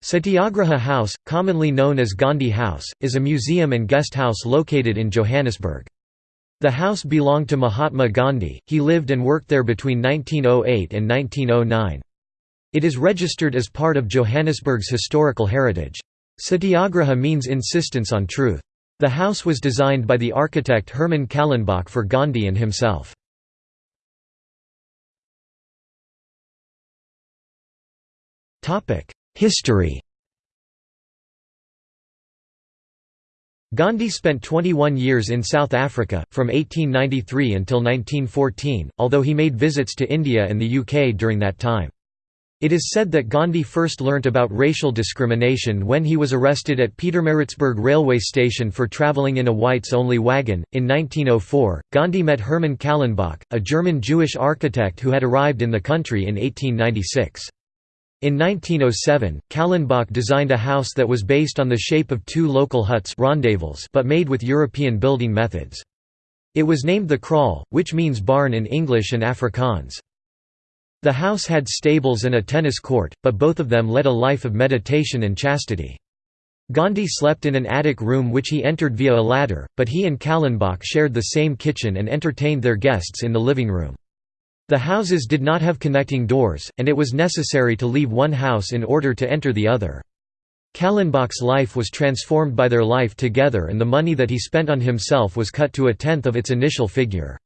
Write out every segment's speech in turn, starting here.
Satyagraha House, commonly known as Gandhi House, is a museum and guest house located in Johannesburg. The house belonged to Mahatma Gandhi, he lived and worked there between 1908 and 1909. It is registered as part of Johannesburg's historical heritage. Satyagraha means insistence on truth. The house was designed by the architect Hermann Kallenbach for Gandhi and himself. History Gandhi spent 21 years in South Africa, from 1893 until 1914, although he made visits to India and the UK during that time. It is said that Gandhi first learnt about racial discrimination when he was arrested at Pietermaritzburg railway station for travelling in a whites-only wagon. In 1904, Gandhi met Hermann Kallenbach, a German Jewish architect who had arrived in the country in 1896. In 1907, Kallenbach designed a house that was based on the shape of two local huts but made with European building methods. It was named the Kraal, which means barn in English and Afrikaans. The house had stables and a tennis court, but both of them led a life of meditation and chastity. Gandhi slept in an attic room which he entered via a ladder, but he and Kallenbach shared the same kitchen and entertained their guests in the living room. The houses did not have connecting doors, and it was necessary to leave one house in order to enter the other. Kallenbach's life was transformed by their life together and the money that he spent on himself was cut to a tenth of its initial figure.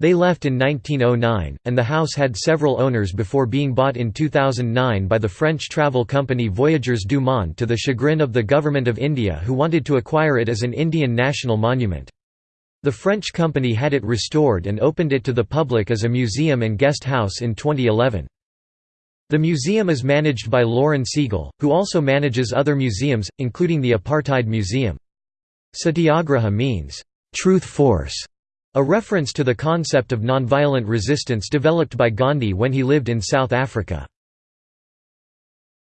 They left in 1909, and the house had several owners before being bought in 2009 by the French travel company Voyageurs du Monde to the chagrin of the Government of India who wanted to acquire it as an Indian national monument. The French company had it restored and opened it to the public as a museum and guest house in 2011. The museum is managed by Lauren Segal, who also manages other museums, including the Apartheid Museum. Satyagraha means, "...truth force", a reference to the concept of nonviolent resistance developed by Gandhi when he lived in South Africa.